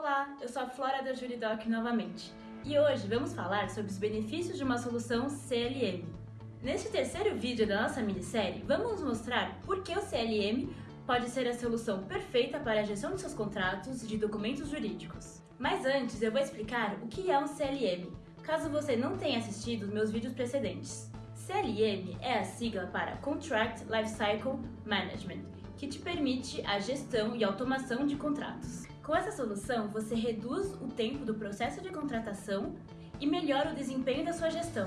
Olá, eu sou a Flora da Juridoc novamente e hoje vamos falar sobre os benefícios de uma solução CLM. Neste terceiro vídeo da nossa minissérie, vamos mostrar por que o CLM pode ser a solução perfeita para a gestão de seus contratos e de documentos jurídicos. Mas antes eu vou explicar o que é um CLM, caso você não tenha assistido meus vídeos precedentes. CLM é a sigla para Contract Lifecycle Management, que te permite a gestão e automação de contratos. Com essa solução, você reduz o tempo do processo de contratação e melhora o desempenho da sua gestão.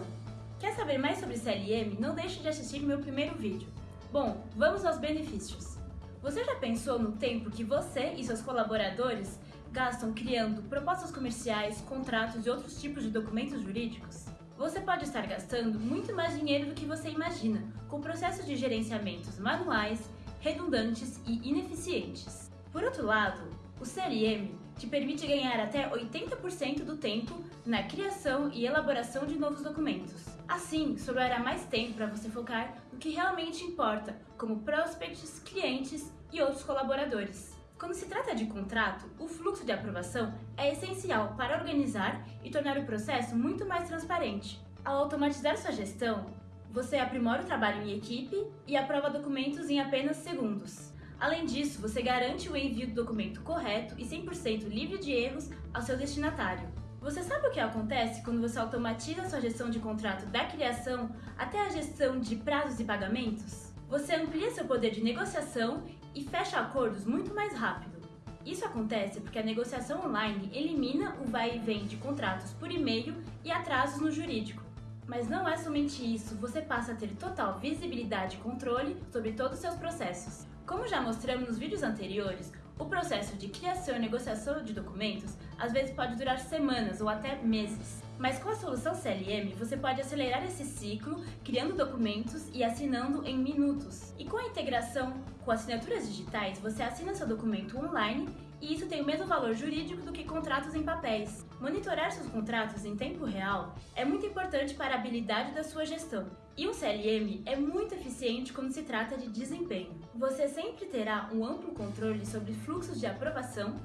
Quer saber mais sobre CLM? Não deixe de assistir meu primeiro vídeo. Bom, vamos aos benefícios. Você já pensou no tempo que você e seus colaboradores gastam criando propostas comerciais, contratos e outros tipos de documentos jurídicos? Você pode estar gastando muito mais dinheiro do que você imagina, com processos de gerenciamentos manuais, redundantes e ineficientes. Por outro lado, o CLM te permite ganhar até 80% do tempo na criação e elaboração de novos documentos. Assim, sobrará mais tempo para você focar no que realmente importa, como prospects, clientes e outros colaboradores. Quando se trata de contrato, o fluxo de aprovação é essencial para organizar e tornar o processo muito mais transparente. Ao automatizar sua gestão, você aprimora o trabalho em equipe e aprova documentos em apenas segundos. Além disso, você garante o envio do documento correto e 100% livre de erros ao seu destinatário. Você sabe o que acontece quando você automatiza sua gestão de contrato da criação até a gestão de prazos e pagamentos? Você amplia seu poder de negociação e fecha acordos muito mais rápido. Isso acontece porque a negociação online elimina o vai e vem de contratos por e-mail e atrasos no jurídico. Mas não é somente isso, você passa a ter total visibilidade e controle sobre todos os seus processos. Como já mostramos nos vídeos anteriores, o processo de criação e negociação de documentos às vezes pode durar semanas ou até meses. Mas com a solução CLM, você pode acelerar esse ciclo, criando documentos e assinando em minutos. E com a integração com assinaturas digitais, você assina seu documento online e isso tem o mesmo valor jurídico do que contratos em papéis. Monitorar seus contratos em tempo real é muito importante para a habilidade da sua gestão. E o CLM é muito eficiente quando se trata de desempenho. Você sempre terá um amplo controle sobre fluxos de aprovação,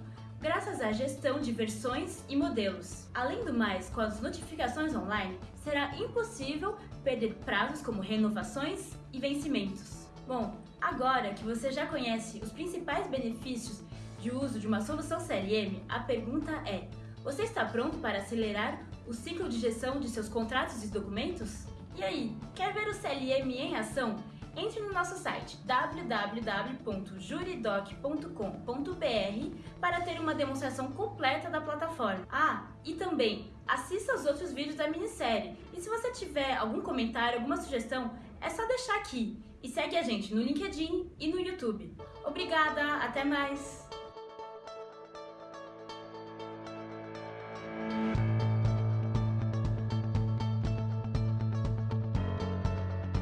graças à gestão de versões e modelos. Além do mais, com as notificações online, será impossível perder prazos como renovações e vencimentos. Bom, agora que você já conhece os principais benefícios de uso de uma solução CLM, a pergunta é: você está pronto para acelerar o ciclo de gestão de seus contratos e documentos? E aí, quer ver o CLM em ação? Entre no nosso site www.juridoc.com.br para ter uma demonstração completa da plataforma. Ah, e também assista aos outros vídeos da minissérie. E se você tiver algum comentário, alguma sugestão, é só deixar aqui. E segue a gente no LinkedIn e no YouTube. Obrigada, até mais!